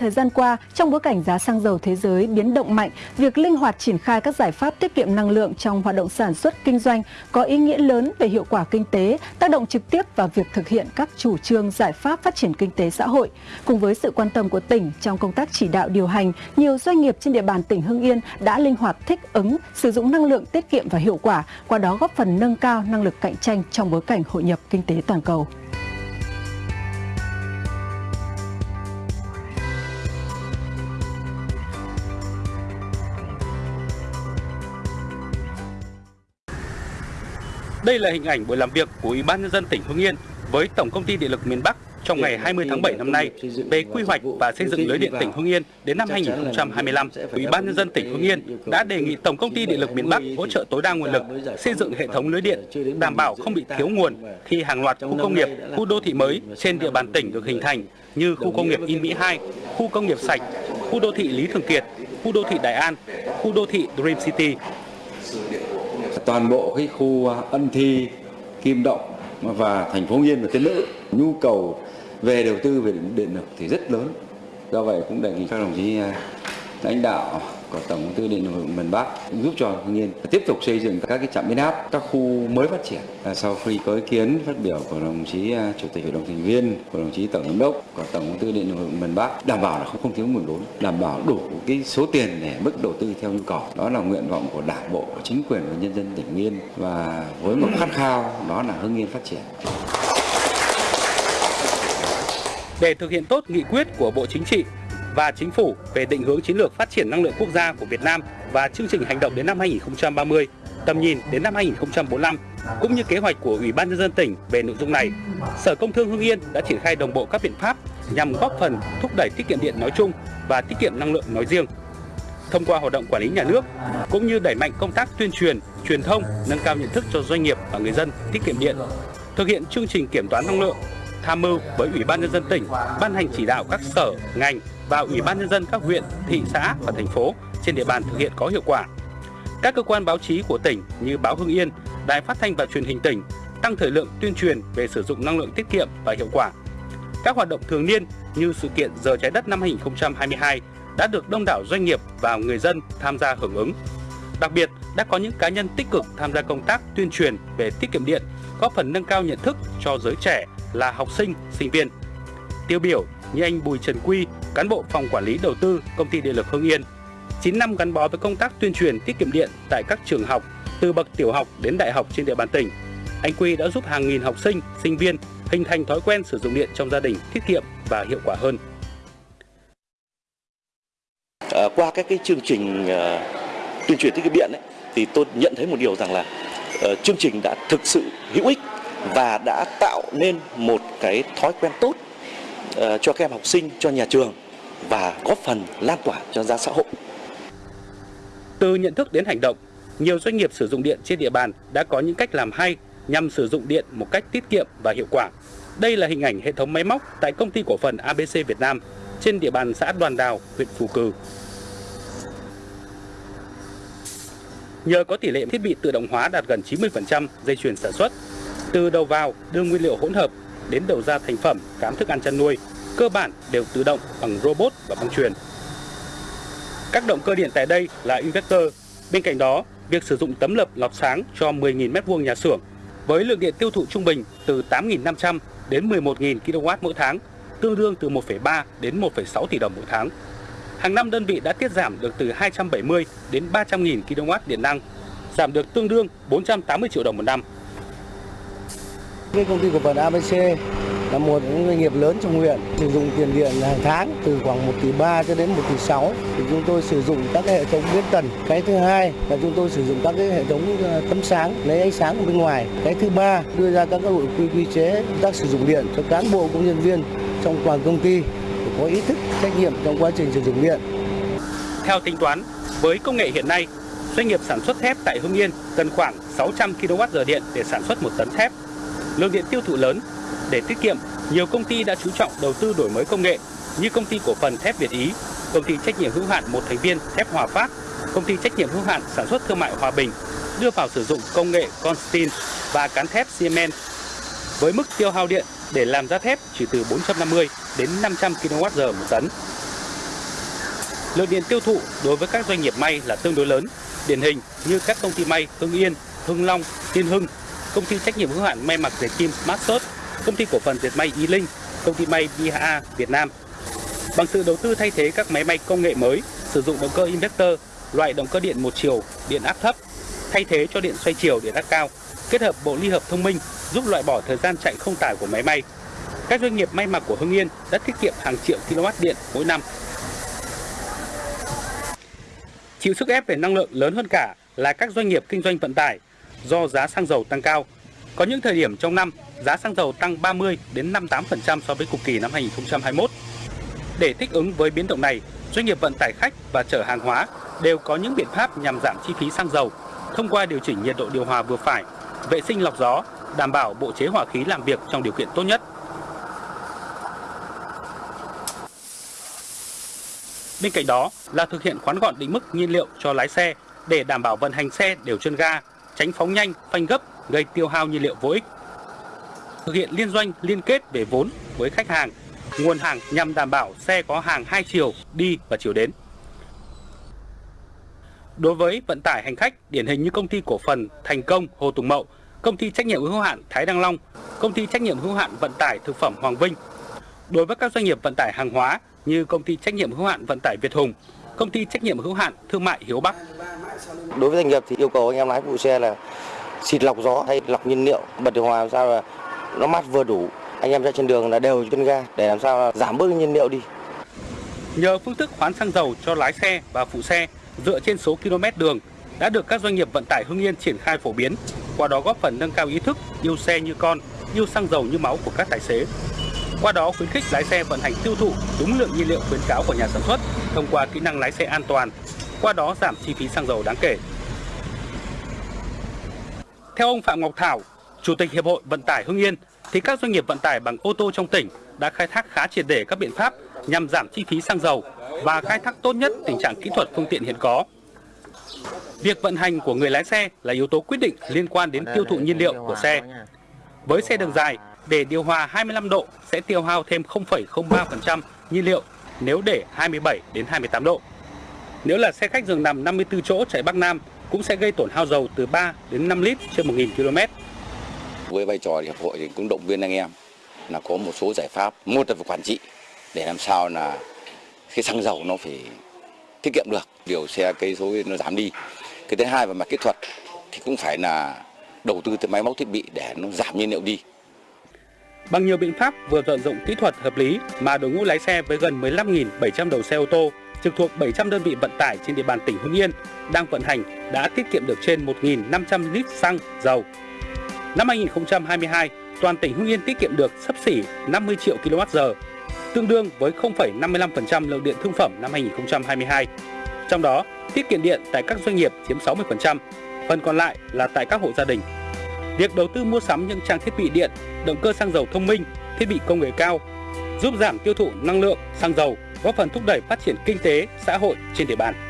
Thời gian qua, trong bối cảnh giá xăng dầu thế giới biến động mạnh, việc linh hoạt triển khai các giải pháp tiết kiệm năng lượng trong hoạt động sản xuất kinh doanh có ý nghĩa lớn về hiệu quả kinh tế, tác động trực tiếp vào việc thực hiện các chủ trương giải pháp phát triển kinh tế xã hội. Cùng với sự quan tâm của tỉnh trong công tác chỉ đạo điều hành, nhiều doanh nghiệp trên địa bàn tỉnh Hưng Yên đã linh hoạt thích ứng, sử dụng năng lượng tiết kiệm và hiệu quả, qua đó góp phần nâng cao năng lực cạnh tranh trong bối cảnh hội nhập kinh tế toàn cầu. Đây là hình ảnh buổi làm việc của Ủy ban nhân dân tỉnh Hưng Yên với Tổng công ty Điện lực miền Bắc trong ngày 20 tháng 7 năm nay về quy hoạch và xây dựng lưới điện tỉnh Hưng Yên đến năm 2025. Ủy ban nhân dân tỉnh Hưng Yên đã đề nghị Tổng công ty Điện lực miền Bắc hỗ trợ tối đa nguồn lực xây dựng hệ thống lưới điện đảm bảo không bị thiếu nguồn khi hàng loạt khu công nghiệp, khu đô thị mới trên địa bàn tỉnh được hình thành như khu công nghiệp In Mỹ 2, khu công nghiệp sạch, khu đô thị Lý Thường Kiệt, khu đô thị Đại An, khu đô thị Dream City toàn bộ cái khu à, ân thi kim động và thành phố Yên và Tiên Nữ. Nhu cầu về đầu tư về điện lực thì rất lớn. Do vậy cũng đề nghị các đồng chí à, lãnh đạo của tổng công ty điện lực miền Bắc giúp cho Hưng Yên tiếp tục xây dựng các cái trạm biến áp, các khu mới phát triển. Sau khi có ý kiến phát biểu của đồng chí à, chủ tịch hội đồng thành viên, của đồng chí tổng giám đốc của tổng công ty điện lực miền Bắc đảm bảo là không, không thiếu nguồn vốn, đảm bảo đủ cái số tiền để mức đầu tư theo nhu cầu. Đó là nguyện vọng của Đảng bộ, của chính quyền và nhân dân tỉnh Hưng Yên và với một khát khao đó là Hưng Yên phát triển. Để thực hiện tốt nghị quyết của Bộ Chính trị và Chính phủ về định hướng chiến lược phát triển năng lượng quốc gia của Việt Nam và chương trình hành động đến năm 2030, tầm nhìn đến năm 2045, cũng như kế hoạch của Ủy ban nhân dân tỉnh về nội dung này, Sở Công Thương Hưng Yên đã triển khai đồng bộ các biện pháp nhằm góp phần thúc đẩy tiết kiệm điện nói chung và tiết kiệm năng lượng nói riêng. Thông qua hoạt động quản lý nhà nước cũng như đẩy mạnh công tác tuyên truyền, truyền thông, nâng cao nhận thức cho doanh nghiệp và người dân tiết kiệm điện, thực hiện chương trình kiểm toán năng lượng tham mưu với Ủy ban nhân dân tỉnh ban hành chỉ đạo các sở, ngành và Ủy ban nhân dân các huyện, thị xã và thành phố trên địa bàn thực hiện có hiệu quả. Các cơ quan báo chí của tỉnh như báo Hưng Yên, Đài Phát thanh và Truyền hình tỉnh tăng thời lượng tuyên truyền về sử dụng năng lượng tiết kiệm và hiệu quả. Các hoạt động thường niên như sự kiện giờ trái đất năm 2022 đã được đông đảo doanh nghiệp và người dân tham gia hưởng ứng. Đặc biệt, đã có những cá nhân tích cực tham gia công tác tuyên truyền về tiết kiệm điện, góp phần nâng cao nhận thức cho giới trẻ là học sinh, sinh viên. Tiêu biểu như anh Bùi Trần Quy, cán bộ phòng quản lý đầu tư công ty điện lực Hưng Yên. 9 năm gắn bó với công tác tuyên truyền tiết kiệm điện tại các trường học từ bậc tiểu học đến đại học trên địa bàn tỉnh. Anh Quy đã giúp hàng nghìn học sinh, sinh viên hình thành thói quen sử dụng điện trong gia đình tiết kiệm và hiệu quả hơn. À, qua các cái chương trình uh, tuyên truyền tiết kiệm điện ấy, thì tôi nhận thấy một điều rằng là uh, chương trình đã thực sự hữu ích và đã tạo nên một cái thói quen tốt Ờ, cho các em học sinh, cho nhà trường và góp phần lan tỏa cho ra xã hội. Từ nhận thức đến hành động, nhiều doanh nghiệp sử dụng điện trên địa bàn đã có những cách làm hay nhằm sử dụng điện một cách tiết kiệm và hiệu quả. Đây là hình ảnh hệ thống máy móc tại công ty cổ phần ABC Việt Nam trên địa bàn xã Đoàn Đào, huyện Phù Cử. Nhờ có tỷ lệ thiết bị tự động hóa đạt gần 90% dây chuyền sản xuất, từ đầu vào đưa nguyên liệu hỗn hợp đến đầu ra thành phẩm cám thức ăn chăn nuôi, cơ bản đều tự động bằng robot và băng truyền. Các động cơ điện tại đây là inverter. Bên cạnh đó, việc sử dụng tấm lập lọc sáng cho 10.000 m2 nhà xưởng với lượng điện tiêu thụ trung bình từ 8.500 đến 11.000 kW mỗi tháng, tương đương từ 1,3 đến 1,6 tỷ đồng mỗi tháng. Hàng năm đơn vị đã tiết giảm được từ 270 đến 300.000 kW điện năng, giảm được tương đương 480 triệu đồng một năm. Cái công ty cổ phần ABC là một những doanh nghiệp lớn trong huyện sử dụng tiền điện hàng tháng từ khoảng 1 tỷ 3 cho đến 1 tỷ 6 thì chúng tôi sử dụng các hệ thống biến tần. Cái thứ hai là chúng tôi sử dụng các cái hệ thống ờ, tấm sáng lấy ánh sáng ở bên ngoài. Cái thứ ba đưa ra các nội quy quy chế công tác sử dụng điện cho cán bộ công nhân viên trong toàn công ty để có ý thức trách nhiệm trong quá trình sử dụng điện. Theo tính toán, với công nghệ hiện nay, doanh nghiệp sản xuất thép tại Hưng Yên cần khoảng 600 kWh điện để sản xuất một tấn thép. Lượng điện tiêu thụ lớn để tiết kiệm, nhiều công ty đã chú trọng đầu tư đổi mới công nghệ như công ty cổ phần thép Việt Ý, công ty trách nhiệm hữu hạn một thành viên thép Hòa Phát, công ty trách nhiệm hữu hạn sản xuất thương mại Hòa Bình đưa vào sử dụng công nghệ Constin và cán thép Siemens với mức tiêu hao điện để làm ra thép chỉ từ 450 đến 500 kWh một tấn. Lượng điện tiêu thụ đối với các doanh nghiệp may là tương đối lớn, điển hình như các công ty may Hưng Yên, Hưng Long, Tiên Hưng, công ty trách nhiệm hữu hạn may mặc dệt kim Maxot, công ty cổ phần dệt may Y Linh, công ty may BHA Việt Nam. Bằng sự đầu tư thay thế các máy may công nghệ mới, sử dụng động cơ inverter, loại động cơ điện một chiều, điện áp thấp, thay thế cho điện xoay chiều điện áp cao, kết hợp bộ ly hợp thông minh giúp loại bỏ thời gian chạy không tải của máy may. Các doanh nghiệp may mặc của Hưng Yên đã tiết kiệm hàng triệu kWh điện mỗi năm. Chịu sức ép về năng lượng lớn hơn cả là các doanh nghiệp kinh doanh vận tải do giá xăng dầu tăng cao. Có những thời điểm trong năm, giá xăng dầu tăng 30 đến 58% so với cùng kỳ năm 2021. Để thích ứng với biến động này, doanh nghiệp vận tải khách và chở hàng hóa đều có những biện pháp nhằm giảm chi phí xăng dầu thông qua điều chỉnh nhiệt độ điều hòa vừa phải, vệ sinh lọc gió, đảm bảo bộ chế hỏa khí làm việc trong điều kiện tốt nhất. Bên cạnh đó là thực hiện khoán gọn định mức nhiên liệu cho lái xe để đảm bảo vận hành xe đều chân ga, tránh phóng nhanh, phanh gấp gây tiêu hao nhiên liệu vô ích. Thực hiện liên doanh liên kết về vốn với khách hàng, nguồn hàng nhằm đảm bảo xe có hàng hai chiều đi và chiều đến. Đối với vận tải hành khách, điển hình như công ty cổ phần Thành Công Hồ Tùng Mậu, công ty trách nhiệm hữu hạn Thái Đăng Long, công ty trách nhiệm hữu hạn vận tải thực phẩm Hoàng Vinh. Đối với các doanh nghiệp vận tải hàng hóa như công ty trách nhiệm hữu hạn vận tải Việt Hùng, công ty trách nhiệm hữu hạn thương mại Hiếu Bắc. Đối với doanh nghiệp thì yêu cầu anh em lái phụ xe là xịt lọc gió hay lọc nhiên liệu, bật điều hòa làm sao là nó mát vừa đủ. Anh em ra trên đường là đều chân ga để làm sao là giảm bớt nhiên liệu đi. Nhờ phương thức khoán xăng dầu cho lái xe và phụ xe dựa trên số km đường đã được các doanh nghiệp vận tải Hưng Yên triển khai phổ biến, qua đó góp phần nâng cao ý thức yêu xe như con, yêu xăng dầu như máu của các tài xế. Qua đó khuyến khích lái xe vận hành tiêu thụ đúng lượng nhiên liệu khuyến cáo của nhà sản xuất thông qua kỹ năng lái xe an toàn, qua đó giảm chi phí xăng dầu đáng kể. Theo ông Phạm Ngọc Thảo, Chủ tịch Hiệp hội Vận tải Hưng Yên, thì các doanh nghiệp vận tải bằng ô tô trong tỉnh đã khai thác khá triệt để các biện pháp nhằm giảm chi phí xăng dầu và khai thác tốt nhất tình trạng kỹ thuật phương tiện hiện có. Việc vận hành của người lái xe là yếu tố quyết định liên quan đến tiêu thụ nhiên liệu của xe. Với xe đường dài, để điều hòa 25 độ sẽ tiêu hao thêm 0,03% nhiên liệu nếu để 27 đến 28 độ. Nếu là xe khách giường nằm 54 chỗ chạy Bắc Nam cũng sẽ gây tổn hao dầu từ 3 đến 5 lít trên 1.000 km. Với vai trò hiệp hội thì cũng động viên anh em là có một số giải pháp, một là về quản trị để làm sao là cái xăng dầu nó phải tiết kiệm được, điều xe cây số nó giảm đi. Cái thứ hai về mặt kỹ thuật thì cũng phải là đầu tư tới máy móc thiết bị để nó giảm nhiên liệu đi. Bằng nhiều biện pháp vừa vận dụng kỹ thuật hợp lý mà đội ngũ lái xe với gần 15.700 đầu xe ô tô trực thuộc 700 đơn vị vận tải trên địa bàn tỉnh Hưng Yên đang vận hành đã tiết kiệm được trên 1.500 lít xăng, dầu. Năm 2022, toàn tỉnh Hưng Yên tiết kiệm được sấp xỉ 50 triệu kWh, tương đương với 0,55% lượng điện thương phẩm năm 2022. Trong đó, tiết kiệm điện tại các doanh nghiệp chiếm 60%, phần còn lại là tại các hộ gia đình. Việc đầu tư mua sắm những trang thiết bị điện, động cơ xăng dầu thông minh, thiết bị công nghệ cao giúp giảm tiêu thụ năng lượng xăng dầu, góp phần thúc đẩy phát triển kinh tế, xã hội trên địa bàn.